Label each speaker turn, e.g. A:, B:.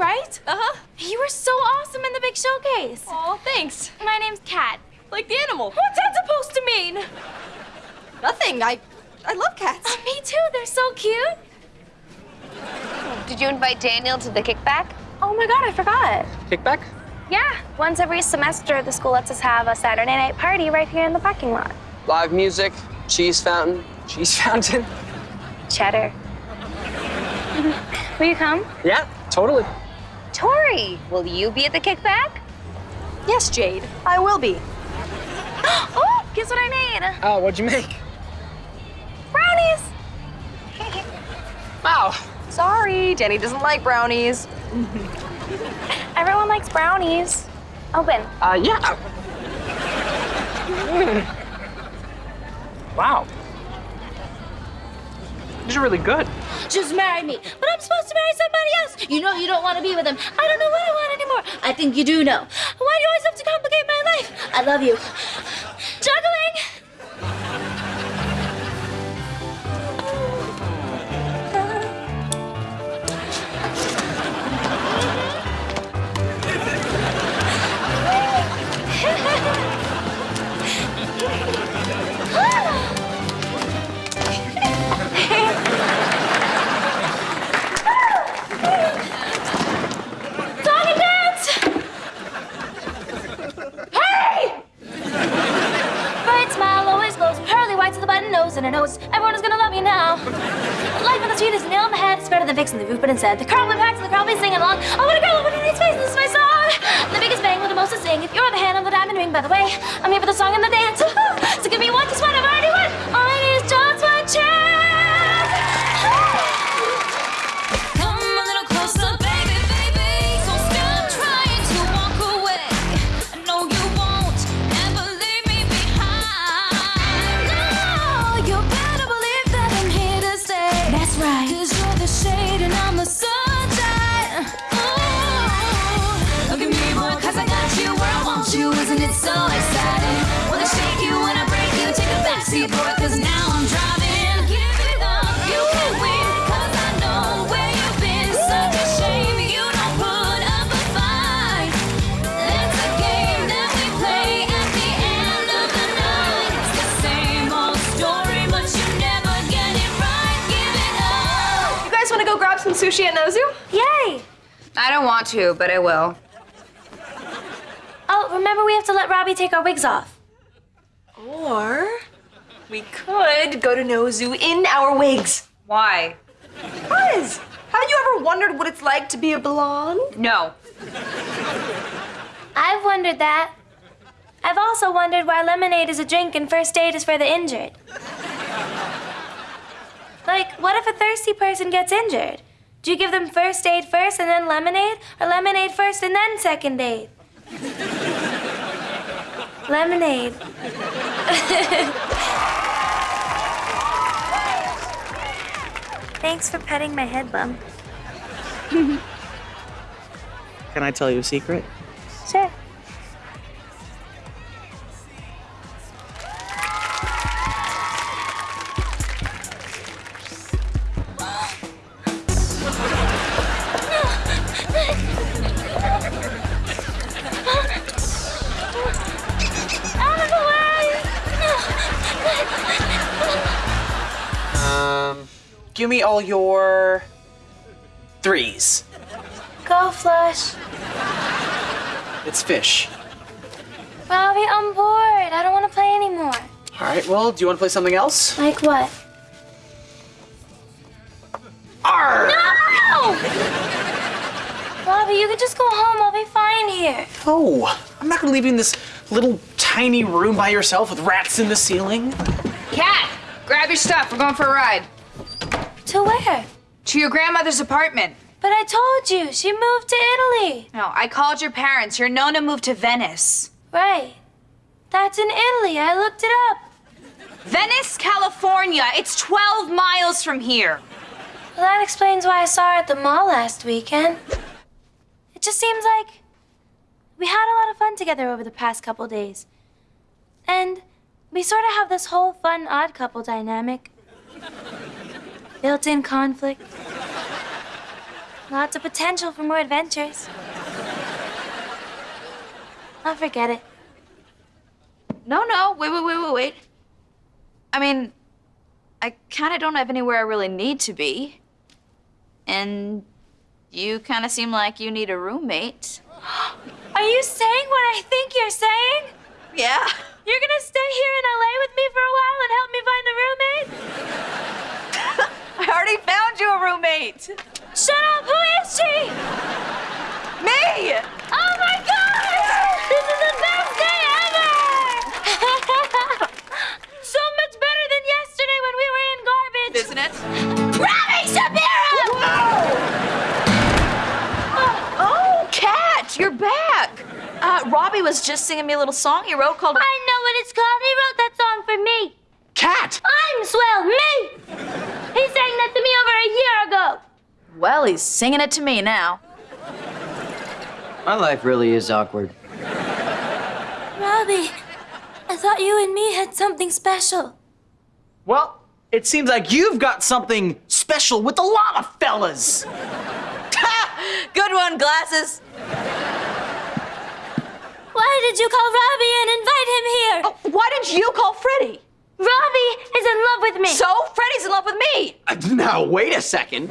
A: right?
B: Uh-huh.
A: You were so awesome in the big showcase.
B: Oh, thanks.
A: My name's Cat.
B: Like the animal.
A: What's that supposed to mean?
B: Nothing. I I love cats.
A: Oh, me too. They're so cute.
C: Did you invite Daniel to the kickback?
A: Oh my god, I forgot.
D: Kickback?
A: Yeah, once every semester, the school lets us have a Saturday night party right here in the parking lot.
D: Live music, cheese fountain. Cheese fountain?
A: Cheddar. Will you come?
D: Yeah, totally.
C: Tori, will you be at the kickback?
B: Yes, Jade. I will be.
A: Oh, guess what I made?
D: Oh, what'd you make?
A: Brownies.
D: Wow.
B: Sorry, Danny doesn't like brownies.
A: Everyone likes brownies. Open.
D: Uh, yeah. wow. These are really good.
E: Just marry me. But I'm supposed to marry somebody else. You know you don't want to be with him. I don't know what I want anymore. I think you do know. Why do you always have to complicate my life? I love you. Juggling! On is a nail in the head. It's better than fixing the roof, but instead, the crowd will packs and the crowd be singing along. I want a girl with a face, this is my song. The biggest bang with the most to sing. If you're the hand on the diamond ring, by the way, I'm here for the song and the dance. So give me one, just one,
B: some sushi at Nozu?
A: Yay!
C: I don't want to, but I will.
A: Oh, remember we have to let Robbie take our wigs off.
B: Or we could go to Nozu in our wigs.
C: Why?
B: Buzz, haven't you ever wondered what it's like to be a blonde?
C: No.
A: I've wondered that. I've also wondered why lemonade is a drink and first aid is for the injured. Like, what if a thirsty person gets injured? Do you give them first aid first and then lemonade? Or lemonade first and then second aid? lemonade. Thanks for petting my head bump.
D: Can I tell you a secret?
A: Sure.
D: Give me all your threes.
A: Go, Flush.
D: It's fish.
A: Robbie, I'm bored. I don't want to play anymore.
D: All right, well, do you want to play something else?
A: Like what?
D: Arr!
A: No! Robbie, you can just go home. I'll be fine here.
D: No, I'm not gonna leave you in this little tiny room by yourself with rats in the ceiling.
C: Cat, grab your stuff. We're going for a ride.
A: To where?
C: To your grandmother's apartment.
A: But I told you, she moved to Italy.
C: No, I called your parents. Your Nona moved to Venice.
A: Right. That's in Italy. I looked it up.
C: Venice, California. It's 12 miles from here.
A: Well, that explains why I saw her at the mall last weekend. It just seems like we had a lot of fun together over the past couple days. And we sort of have this whole fun odd couple dynamic. Built in conflict. Lots of potential for more adventures. I'll forget it.
E: No, no, wait, wait, wait, wait, wait. I mean, I kind of don't have anywhere I really need to be. And you kind of seem like you need a roommate.
A: Are you saying what I think you're saying?
E: Yeah.
A: You're gonna stay here in LA with me for a while and help me find a roommate?
E: I already found you a roommate.
A: Shut up! Who is she?
E: Me!
A: Oh my gosh! This is the best day ever! so much better than yesterday when we were in garbage.
E: Isn't it?
A: Robbie Shapiro!
E: Oh, Cat, you're back. Uh, Robbie was just singing me a little song he wrote called.
A: I know what it's called. He wrote that song for me.
D: Cat!
A: I'm swell, me! He sang that to me over a year ago.
E: Well, he's singing it to me now.
F: My life really is awkward.
A: Robbie, I thought you and me had something special.
D: Well, it seems like you've got something special with a lot of fellas.
E: Good one, glasses.
A: Why did you call Robbie and invite him here?
E: Oh, why did you call Freddie?
A: Robbie is in love with me.
E: So Freddie's in love with me.
D: Uh, Now, wait a second.